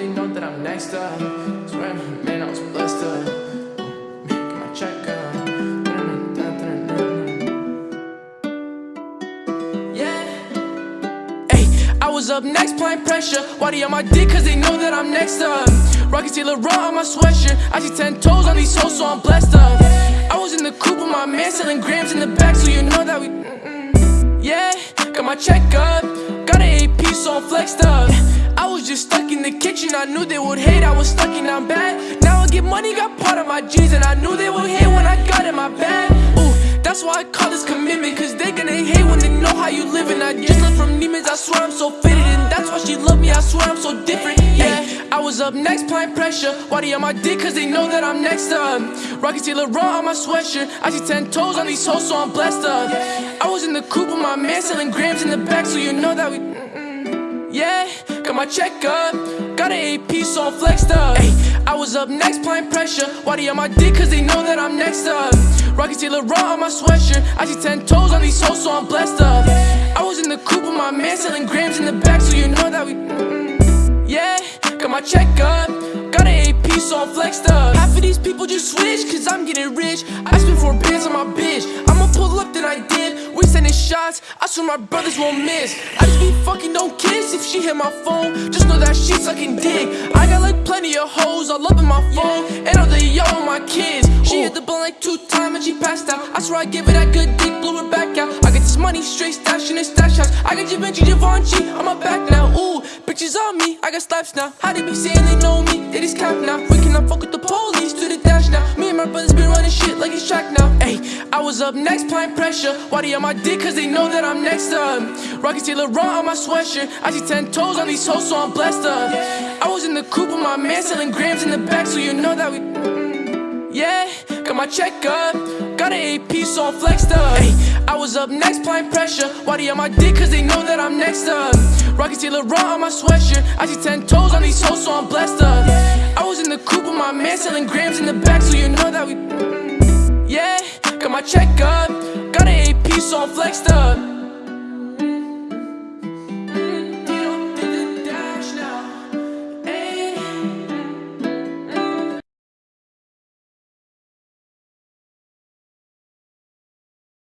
I'm next up. Swear, man, I was blessed up. Up. Yeah. Hey, I was up next, playing pressure. Why they on my dick? Cause they know that I'm next up. Rocky Taylor raw on my sweatshirt. I see 10 toes on these hoes, so I'm blessed up. I was in the coupe with my man selling grams in the back, so you know that we. Mm-mm. Yeah, got my check up. Got an AP, so I'm flexed up. Just stuck in the kitchen, I knew they would hate, I was stuck in I'm bad. Now I get money, got part of my jeans, and I knew they would hate when I got in my bag. Ooh, that's why I call this commitment, cause they gonna hate when they know how you living. I just left from Neiman's, I swear I'm so fitted, and that's why she love me, I swear I'm so different. Yeah, I was up next, applying pressure. Why they on my dick? Cause they know that I'm next up. Rocky Taylor on my sweatshirt. I see 10 toes on these hoes, so I'm blessed up. I was in the coupe with my man selling grams in the back, so you know that we. Yeah, got my check up. Got an AP, so I'm flexed up. Ay, I was up next, applying pressure. Why they on my dick? Cause they know that I'm next up. Rocky Taylor raw on my sweatshirt. I see 10 toes on these hoes, so I'm blessed up. I was in the coupe with my man selling grams in the back, so you know that we. Yeah, got my check up. Got an AP, so I'm flexed up. Half of these people just switch, cause I'm getting rich. I spent four bands on my bitch. I'ma pull up, then I did. We sending shots, I swear my brothers won't miss. I just be fucking, don't kiss if she hit my phone. Just know that she sucking dick. I got like plenty of hoes all up in my phone. And all the yo on my kids. She hit the blunt like two times and she passed out. I swear I give her that good dick, blew her back out. I get this money straight stash in the stash house. I got Givenchy, Givenchy on my back now. Ooh, bitches on me, I got slaps now. How they be saying they know me? They just cap now. We cannot fuck with the police, to the dash now. Me my brothers been running shit like track now. Ayy, I was up next, applying pressure. Why they on my dick? Cause they know that I'm next up. Rocky Taylor on my sweatshirt. I see 10 toes on these hoes, so I'm blessed up. I was in the coupe with my man selling grams in the back, so you know that we. Yeah, got my check up. Got an AP, so I'm flexed up. Ay, I was up next, applying pressure. Why they on my dick? Cause they know that I'm next up. Rocky Taylor on my sweatshirt. I see 10 toes on these hoes, so I'm blessed up. I was in the coupe with my man selling grams in the back, so you know that we. Yeah, got my check up. Got an AP, so I'm flexed.